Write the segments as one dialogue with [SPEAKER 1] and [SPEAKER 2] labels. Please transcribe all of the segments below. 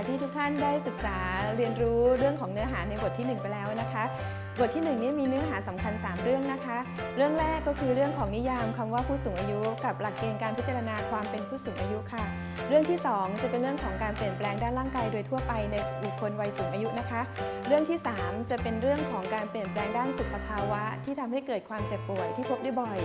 [SPEAKER 1] ากที่ทุกท่านได้ศึกษาเรียนรู้เรื่องของเนื้อหาในบทที่ 1 ไปแล้วนะคะบทที่1นี้มีเนื้อหาสำคัญ 3 เรื่องนะคะ เรื่องแรกก็คือเรื่องของนิยามคำว่าผู้สูงอายุ กับหลักเกณฑ์การพิจารณาความเป็นผู้สูงอายุค่ะ เรื่องที่ 2 จะเป็นเรื่องของการเปลี่ยนแปลงด้านร่างกายโดยทั่วไปในบุคคลวัยสูงอายุนะคะ เรื่องที่ 3 จะเป็นเรื่องของการเปลี่ยนแปลงด้านสุขภาวะ ที่ทำให้เกิดความเจ็บป่วยที่พบได้บ่อย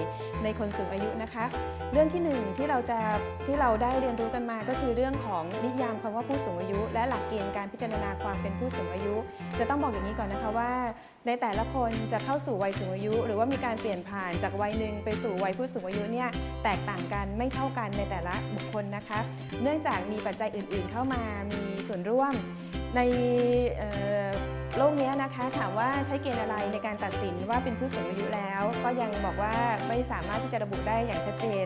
[SPEAKER 1] ในคนสูงอายุนะคะ เรื่องที่หนึ่งที่เราจะที่เราได้เรียนรู้กันมาก็คือเรื่องของนิยามคำว่าผู้สูงอายุ และหลักเกณฑ์การพิจารณาความเป็นผู้สูงอายุ จะต้องบอกอย่างนี้ก่อนนะคะว่าในแต่แต่ละคนจะเข้าสู่วัยสูงอายุ หรือว่ามีการเปลี่ยนผ่านจากวัยหนึ่งไปสู่วัยผู้สูงอายุเนี่ยแตกต่างกันไม่เท่ากันในแต่ละบุคคลนะคะ เนื่องจากมีปัจจัยอื่นๆ เข้ามามีส่วนร่วมในโลกนี้นะคะถามว่าใช้เกณฑ์อะไรในการตัดสินว่าเป็นผู้สูงอายุแล้ว ก็ยังบอกว่าไม่สามารถที่จะระบุได้อย่างชัดเจน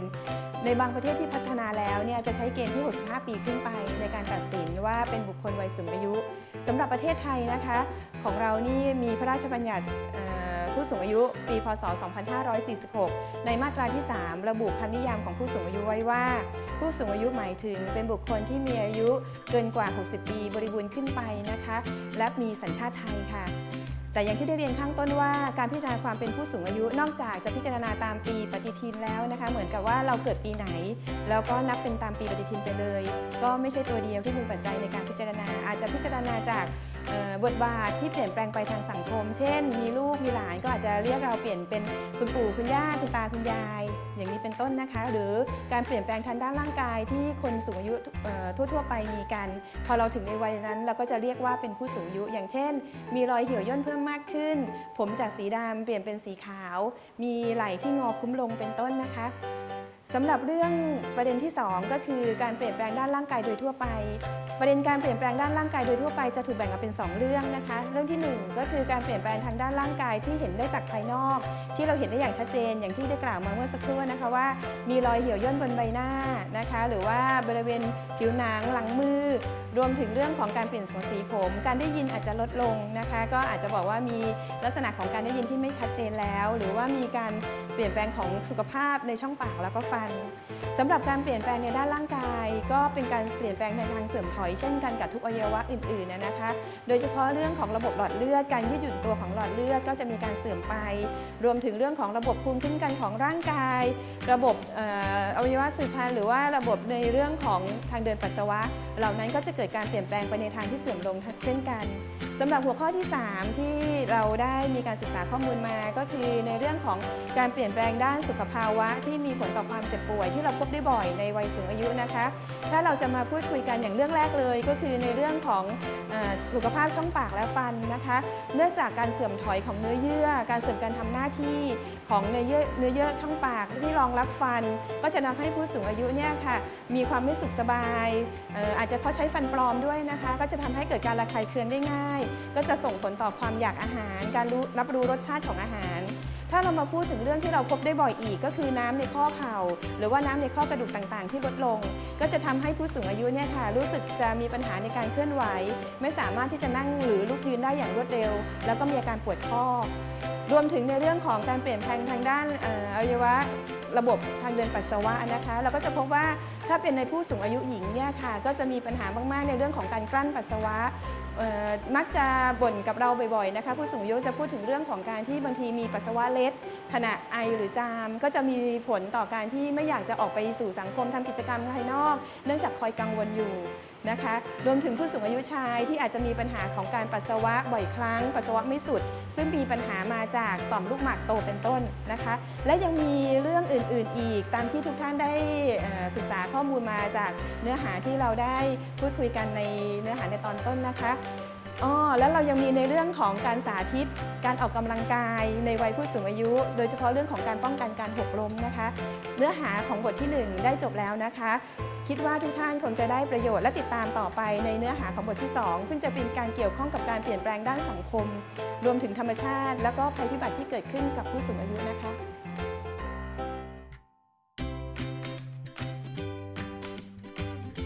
[SPEAKER 1] ในบางประเทศที่พัฒนาแล้วเนี่ยจะใช้เกณฑ์ที่ 65 ปีขึ้นไป ในการตัดสินว่าเป็นบุคคลวัยสูงอายุสำหรับประเทศไทยนะคะของเรานี่มีพระราชบัญญัติผู้สูงอายุปี พศ 2546 ในมาตราที่ 3 ระบุคำนิยามของผู้สูงอายุไว้ว่า ผู้สูงอายุหมายถึงเป็นบุคคลที่มีอายุเกินกว่า 60 ปีบริบูรณ์ขึ้นไปนะคะ และมีสัญชาติไทยค่ะแต่อย่างที่ได้เรียนข้างต้นว่าการพิจารณาความเป็นผู้สูงอายุนอกจากจะพิจารณาตามปีปฏิทินแล้วนะคะ เหมือนกับว่าเราเกิดปีไหน แล้วก็นับเป็นตามปีปฏิทินไปเลย ก็ไม่ใช่ตัวเดียวที่เป็นปัจจัยในการพิจารณา อาจจะพิจารณาจาก บทบาทที่เปลี่ยนแปลงไปทางสังคม เช่น มีลูกมีหลานก็อาจจะเรียกเราเปลี่ยนเป็นคุณปู่คุณย่าคุณตาคุณยาย อย่างนี้เป็นต้นนะคะ หรือการเปลี่ยนแปลงทางด้านร่างกายที่คนสูงอายุทั่วๆ ไปมีกัน พอเราถึงในวัยนั้น เราก็จะเรียกว่าเป็นผู้สูงอายุ อย่างเช่น มีรอยเหี่ยวย่นเพิ่มมากขึ้น ผมจากสีดำเปลี่ยนเป็นสีขาว มีไหล่ที่งอคุ้มลงเป็นต้นนะคะ สำหรับเรื่องประเด็นที่ 2 ก็คือการเปลี่ยนแปลงด้านร่างกายโดยทั่วไป ประเด็นการเปลี่ยนแปลงด้านร่างกายโดยทั่วไปจะถูกแบ่งออกเป็น 2 เรื่องนะคะ เรื่องที่ 1 ก็คือการเปลี่ยนแปลงทางด้านร่างกายที่เห็นได้จากภายนอก ที่เราเห็นได้อย่างชัดเจน อย่างที่ได้กล่าวมาเมื่อสักครู่นะคะว่า มีรอยเหี่ยวย่นบนใบหน้านะคะ หรือว่าบริเวณผิวหนังหลังมือรวมถึงเรื่องของการเปลี่ยนของสีผม การได้ยินอาจจะลดลงนะคะ ก็อาจจะบอกว่ามีลักษณะของการได้ยินที่ไม่ชัดเจนแล้ว หรือว่ามีการเปลี่ยนแปลงของสุขภาพในช่องปากแล้วก็ฟันสำหรับการเปลี่ยนแปลงในด้านร่างกาย ก็เป็นการเปลี่ยนแปลงในทางเสื่อมถอยเช่นกันกับทุกอวัยวะอื่นๆนะคะ โดยเฉพาะเรื่องของระบบหลอดเลือดการยืดหยุ่นตัวของหลอดเลือดก็จะมีการเสื่อมไป รวมถึงเรื่องของระบบภูมิคุ้มกันของร่างกาย ระบบเอ่ออวัยวะสืบพันธุ์หรือว่าระบบในเรื่องของทางเดินปัสสาวะ เหล่านั้นก็จะเกิดการเปลี่ยนแปลงไปในทางที่เสื่อมลงเช่นกัน สำหรับหัวข้อที่ 3 ที่เราได้มีการศึกษาข้อมูลมา ก็คือในเรื่องของการเปลี่ยนแปลงด้านสุขภาวะ ที่มีผลต่อความเจ็บป่วยที่เราพบได้บ่อยในวัยสูงอายุนะคะ ถ้าเราจะมาพูดคุยกันอย่างเรื่องแรกเลย ก็คือในเรื่องของอสุขภาพช่องปากและฟันนะคะ เนื่องจากการเสื่อมถอยของเนื้อเยื่อ การเสื่อมการทำหน้าที่ของเนื้อเยื่อเนื้อเยื่อช่องปากที่รองรับฟัน ก็จะทำให้ผู้สูงอายุเนี่ยค่ะมีความไม่สุขสบายอออาจจะเพราะใช้ฟันปลอมด้วยนะคะ ก็จะทำให้เกิดการระคายเคืองได้ง่ายก็จะส่งผลต่อความอยากอาหาร การรู้รับรู้รสชาติของอาหาร ถ้าเรามาพูดถึงเรื่องที่เราพบได้บ่อยอีก ก็คือน้ำในข้อเข่า หรือว่าน้ำในข้อกระดูกต่างๆ ที่ลดลง ก็จะทำให้ผู้สูงอายุเนี่ยค่ะรู้สึกจะมีปัญหาในการเคลื่อนไหว ไม่สามารถที่จะนั่งหรือลุกยืนได้อย่างรวดเร็ว แล้วก็มีอาการปวดข้อ รวมถึงในเรื่องของการเปลี่ยนแปลงทางด้านอออวัยวะระบบทางเดินปัสสาวะนะคะ เราก็จะพบว่าถ้าเป็นในผู้สูงอายุหญิงเนี่ยค่ะ ก็จะมีปัญหามาก ๆ ในเรื่องของการกลั้นปัสสาวะมักจะบ่นกับเราบ่อยๆนะคะ ผู้สูงอายุจะพูดถึงเรื่องของการที่บางทีมีปัสสาวะเล็ด ขณะไอหรือจาม ก็จะมีผลต่อการที่ไม่อยากจะออกไปสู่สังคมทำกิจกรรมภายนอก เนื่องจากคอยกังวลอยู่ นะคะรวมถึงผู้สูงอายุชายที่อาจจะมีปัญหาของการปัสสาวะบ่อยครั้ง ปัสสาวะไม่สุด ซึ่งมีปัญหามาจากต่อมลูกหมากโตเป็นต้นนะคะ และยังมีเรื่องอื่น ๆ อีก ตามที่ทุกท่านได้ศึกษาข้อมูลมาจากเนื้อหาที่เราได้พูดคุยกันในเนื้อหาในตอนต้นนะคะ อ๋อแล้วเรายังมีในเรื่องของการสาธิต การออกกำลังกายในวัยผู้สูงอายุ โดยเฉพาะเรื่องของการป้องกันการหกล้มนะคะ เนื้อหาของบทที่ 1 ได้จบแล้วนะคะ คิดว่าทุกท่านคงจะได้ประโยชน์และติดตามต่อไปในเนื้อหาของบทที่ 2 ซึ่งจะเป็นการเกี่ยวข้องกับการเปลี่ยนแปลงด้านสังคม รวมถึงธรรมชาติ แล้วก็ภัยพิบัติที่เกิดขึ้นกับผู้สูงอายุนะคะ